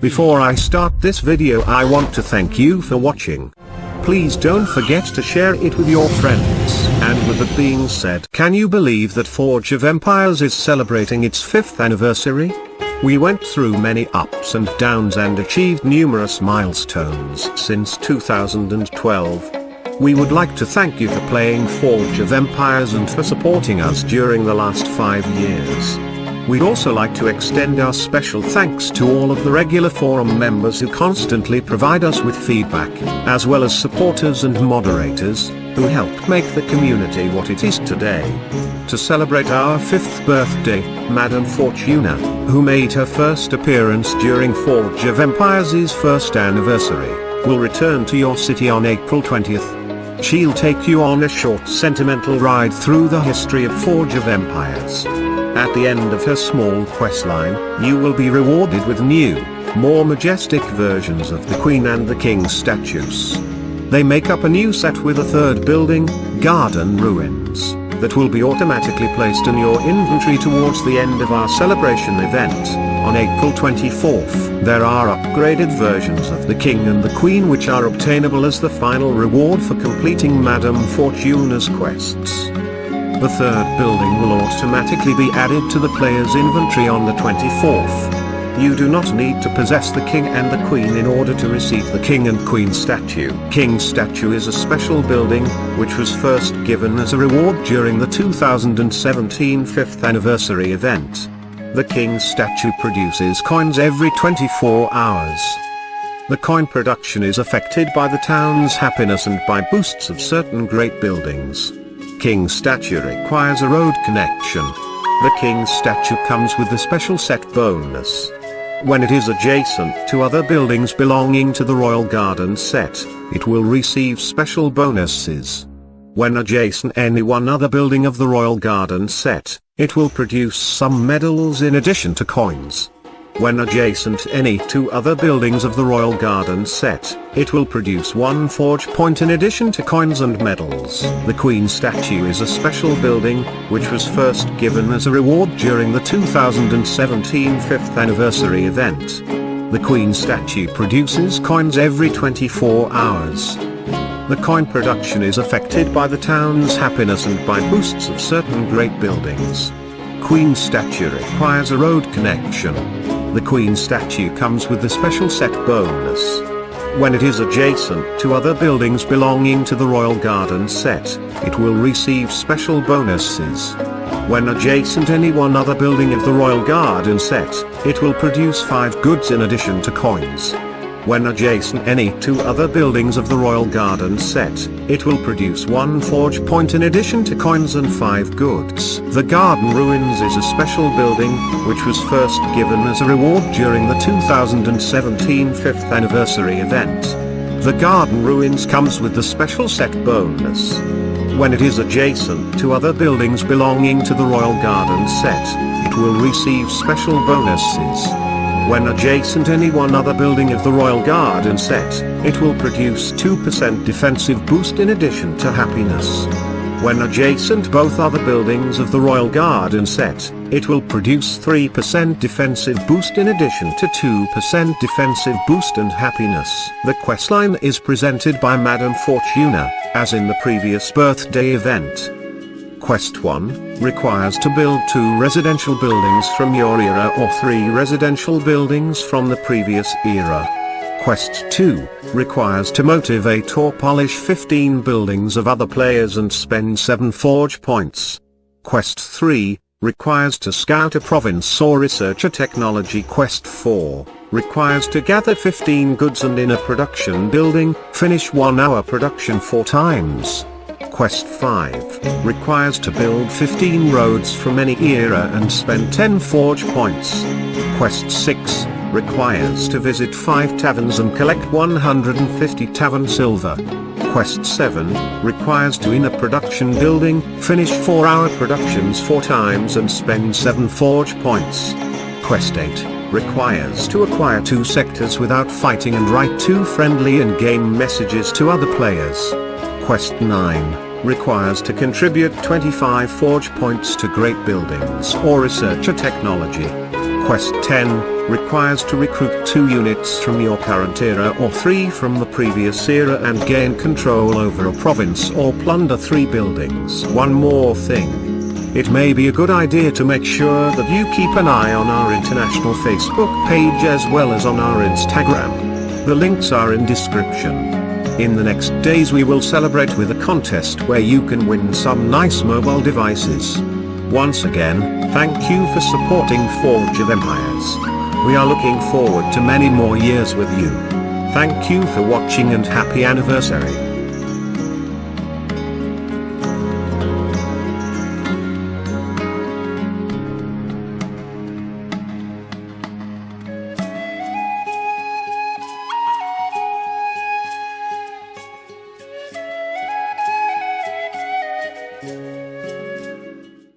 Before I start this video I want to thank you for watching. Please don't forget to share it with your friends. And with that being said, can you believe that Forge of Empires is celebrating its 5th anniversary? We went through many ups and downs and achieved numerous milestones since 2012. We would like to thank you for playing Forge of Empires and for supporting us during the last 5 years. We'd also like to extend our special thanks to all of the regular forum members who constantly provide us with feedback, as well as supporters and moderators, who helped make the community what it is today. To celebrate our fifth birthday, Madame Fortuna, who made her first appearance during Forge of Empires' first anniversary, will return to your city on April 20th. She'll take you on a short sentimental ride through the history of Forge of Empires. At the end of her small questline, you will be rewarded with new, more majestic versions of the Queen and the King statues. They make up a new set with a third building, Garden Ruins, that will be automatically placed in your inventory towards the end of our celebration event, on April 24th. There are upgraded versions of the King and the Queen which are obtainable as the final reward for completing Madame Fortuna's quests. The third building will automatically be added to the player's inventory on the 24th. You do not need to possess the king and the queen in order to receive the king and queen statue. King statue is a special building, which was first given as a reward during the 2017 5th anniversary event. The king statue produces coins every 24 hours. The coin production is affected by the town's happiness and by boosts of certain great buildings. King statue requires a road connection. The king statue comes with a special set bonus. When it is adjacent to other buildings belonging to the Royal Garden set, it will receive special bonuses. When adjacent any one other building of the Royal Garden set, it will produce some medals in addition to coins. When adjacent any two other buildings of the Royal Garden set, it will produce one forge point in addition to coins and medals. The Queen statue is a special building, which was first given as a reward during the 2017 5th anniversary event. The Queen statue produces coins every 24 hours. The coin production is affected by the town's happiness and by boosts of certain great buildings. Queen statue requires a road connection. The Queen statue comes with the special set bonus. When it is adjacent to other buildings belonging to the Royal Garden set, it will receive special bonuses. When adjacent any one other building of the Royal Garden set, it will produce 5 goods in addition to coins. When adjacent any two other buildings of the Royal Garden set, it will produce one forge point in addition to coins and five goods. The Garden Ruins is a special building, which was first given as a reward during the 2017 5th anniversary event. The Garden Ruins comes with the special set bonus. When it is adjacent to other buildings belonging to the Royal Garden set, it will receive special bonuses. When adjacent any one other building of the Royal Garden set, it will produce 2% defensive boost in addition to happiness. When adjacent both other buildings of the Royal Garden set, it will produce 3% defensive boost in addition to 2% defensive boost and happiness. The questline is presented by Madame Fortuna, as in the previous birthday event. Quest 1, requires to build 2 residential buildings from your era or 3 residential buildings from the previous era. Quest 2, requires to motivate or polish 15 buildings of other players and spend 7 forge points. Quest 3, requires to scout a province or research a technology. Quest 4, requires to gather 15 goods and in a production building, finish 1 hour production 4 times. Quest 5, requires to build 15 roads from any era and spend 10 forge points. Quest 6, requires to visit 5 taverns and collect 150 tavern silver. Quest 7, requires to in a production building, finish 4 hour productions 4 times and spend 7 forge points. Quest 8, requires to acquire 2 sectors without fighting and write 2 friendly in-game messages to other players. Quest 9, requires to contribute 25 forge points to great buildings or research a technology. Quest 10 requires to recruit 2 units from your current era or 3 from the previous era and gain control over a province or plunder 3 buildings. One more thing. It may be a good idea to make sure that you keep an eye on our international Facebook page as well as on our Instagram. The links are in description. In the next days we will celebrate with a contest where you can win some nice mobile devices. Once again, thank you for supporting Forge of Empires. We are looking forward to many more years with you. Thank you for watching and happy anniversary.